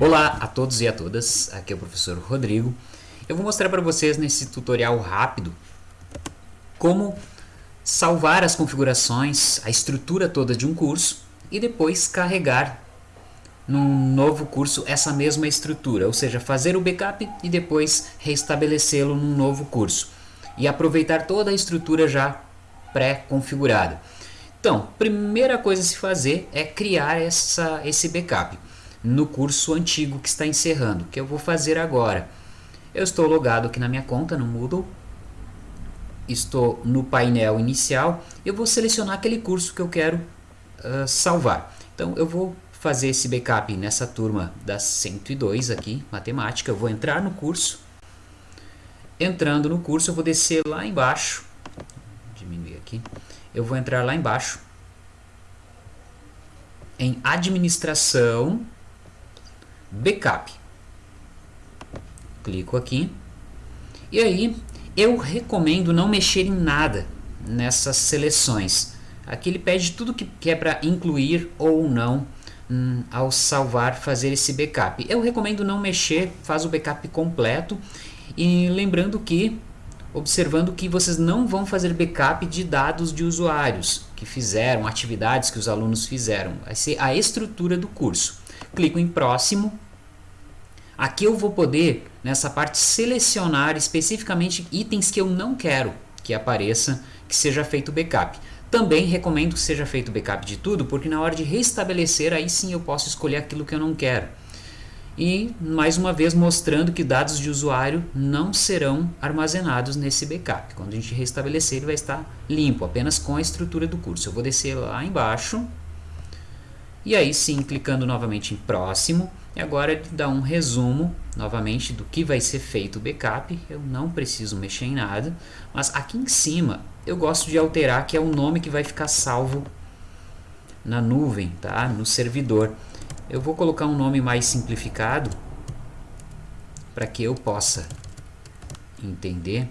Olá a todos e a todas, aqui é o professor Rodrigo. Eu vou mostrar para vocês nesse tutorial rápido como salvar as configurações, a estrutura toda de um curso e depois carregar num novo curso essa mesma estrutura, ou seja, fazer o backup e depois restabelecê-lo num novo curso e aproveitar toda a estrutura já pré-configurada. Então, primeira coisa a se fazer é criar essa, esse backup no curso antigo que está encerrando, que eu vou fazer agora. Eu estou logado aqui na minha conta no Moodle, estou no painel inicial, eu vou selecionar aquele curso que eu quero uh, salvar. Então eu vou fazer esse backup nessa turma da 102 aqui, matemática, eu vou entrar no curso, entrando no curso eu vou descer lá embaixo, diminuir aqui, eu vou entrar lá embaixo, em administração, backup. Clico aqui. E aí, eu recomendo não mexer em nada nessas seleções. Aqui ele pede tudo que é para incluir ou não hum, ao salvar, fazer esse backup. Eu recomendo não mexer, faz o backup completo. E lembrando que, observando que vocês não vão fazer backup de dados de usuários que fizeram, atividades que os alunos fizeram. Vai ser a estrutura do curso clico em próximo. Aqui eu vou poder, nessa parte, selecionar especificamente itens que eu não quero que apareça, que seja feito backup. Também recomendo que seja feito backup de tudo, porque na hora de restabelecer, aí sim eu posso escolher aquilo que eu não quero. E, mais uma vez, mostrando que dados de usuário não serão armazenados nesse backup. Quando a gente restabelecer, ele vai estar limpo, apenas com a estrutura do curso. Eu vou descer lá embaixo, e aí sim, clicando novamente em próximo, agora ele dá um resumo novamente do que vai ser feito o backup. Eu não preciso mexer em nada, mas aqui em cima eu gosto de alterar que é o nome que vai ficar salvo na nuvem, tá? no servidor. Eu vou colocar um nome mais simplificado para que eu possa entender.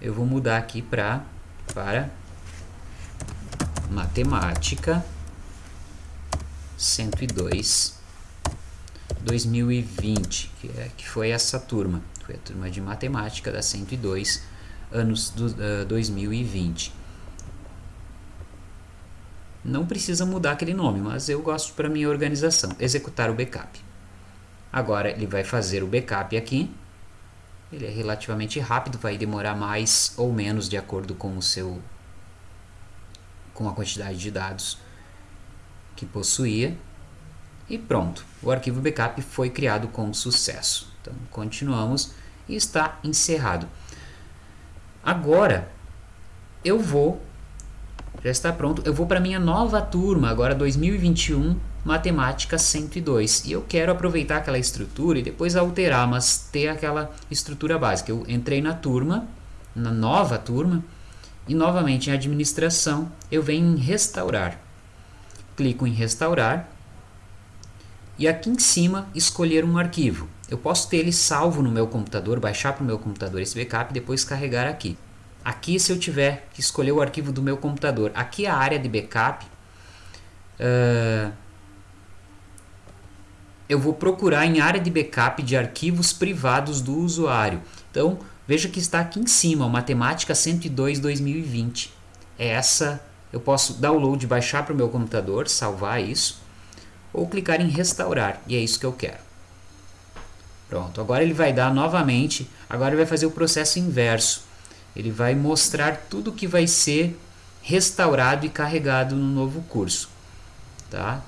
Eu vou mudar aqui pra, para matemática 102 2020, que, é, que foi essa turma, foi a turma de matemática da 102, anos do, uh, 2020. Não precisa mudar aquele nome, mas eu gosto para minha organização, executar o backup. Agora ele vai fazer o backup aqui, ele é relativamente rápido, vai demorar mais ou menos de acordo com o seu com a quantidade de dados que possuía e pronto, o arquivo backup foi criado com sucesso. Então continuamos e está encerrado. Agora eu vou, já está pronto, eu vou para minha nova turma, agora 2021, Matemática 102. E eu quero aproveitar aquela estrutura e depois alterar, mas ter aquela estrutura básica. Eu entrei na turma, na nova turma, e novamente em administração eu venho em restaurar clico em restaurar e aqui em cima escolher um arquivo. Eu posso ter ele salvo no meu computador, baixar para o meu computador esse backup e depois carregar aqui. Aqui se eu tiver que escolher o arquivo do meu computador, aqui é a área de backup, uh, eu vou procurar em área de backup de arquivos privados do usuário. Então veja que está aqui em cima, Matemática 102 2020. É essa eu posso download, baixar para o meu computador, salvar isso, ou clicar em restaurar, e é isso que eu quero. Pronto, agora ele vai dar novamente, agora ele vai fazer o processo inverso. Ele vai mostrar tudo que vai ser restaurado e carregado no novo curso. Tá?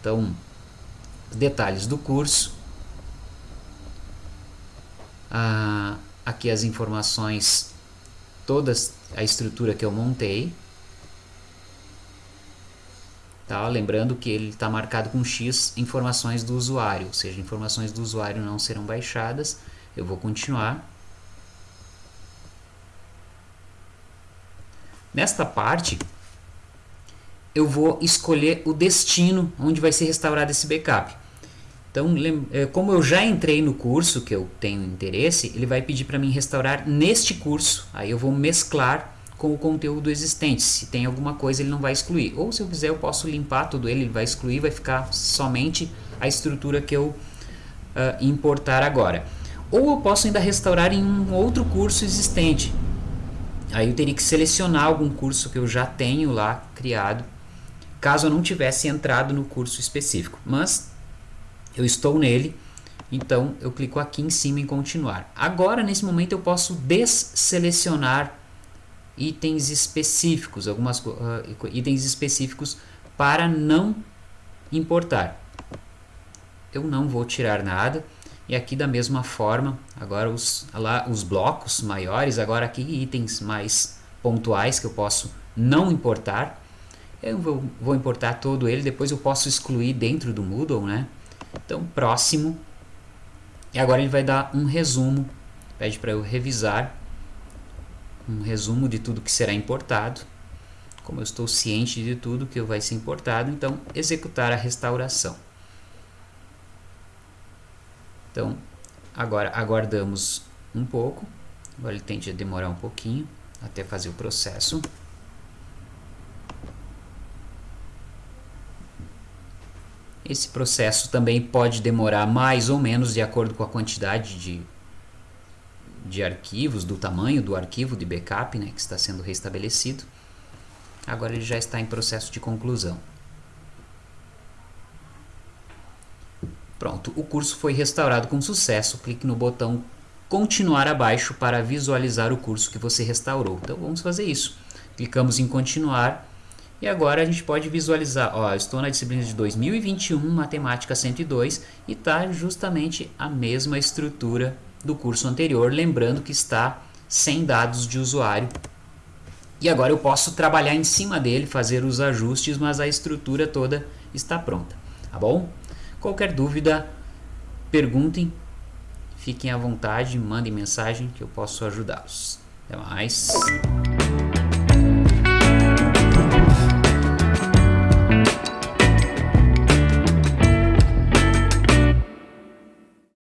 Então, detalhes do curso. Ah, aqui as informações, todas a estrutura que eu montei. Tá? Lembrando que ele está marcado com X informações do usuário, ou seja, informações do usuário não serão baixadas. Eu vou continuar. Nesta parte, eu vou escolher o destino onde vai ser restaurado esse backup. Então, é, como eu já entrei no curso que eu tenho interesse, ele vai pedir para mim restaurar neste curso. Aí eu vou mesclar com o conteúdo existente. Se tem alguma coisa, ele não vai excluir. Ou se eu quiser, eu posso limpar tudo ele, ele vai excluir, vai ficar somente a estrutura que eu uh, importar agora. Ou eu posso ainda restaurar em um outro curso existente. Aí eu teria que selecionar algum curso que eu já tenho lá criado, caso eu não tivesse entrado no curso específico. Mas eu estou nele, então eu clico aqui em cima em continuar. Agora, nesse momento, eu posso desselecionar itens específicos, algumas uh, itens específicos para não importar. Eu não vou tirar nada. E aqui da mesma forma, agora os, lá, os blocos maiores, agora aqui itens mais pontuais que eu posso não importar. Eu vou, vou importar todo ele, depois eu posso excluir dentro do Moodle, né? Então, próximo. E agora ele vai dar um resumo, pede para eu revisar um resumo de tudo que será importado. Como eu estou ciente de tudo que vai ser importado, então executar a restauração. Então, agora aguardamos um pouco. Agora ele tende a demorar um pouquinho até fazer o processo. Esse processo também pode demorar mais ou menos de acordo com a quantidade de, de arquivos, do tamanho do arquivo de backup né, que está sendo restabelecido. Agora ele já está em processo de conclusão. Pronto, o curso foi restaurado com sucesso. Clique no botão continuar abaixo para visualizar o curso que você restaurou. Então vamos fazer isso. Clicamos em continuar e agora a gente pode visualizar, ó, estou na disciplina de 2021, Matemática 102 e está justamente a mesma estrutura do curso anterior, lembrando que está sem dados de usuário. E agora eu posso trabalhar em cima dele, fazer os ajustes, mas a estrutura toda está pronta, tá bom? Qualquer dúvida, perguntem, fiquem à vontade, mandem mensagem que eu posso ajudá-los. Até mais!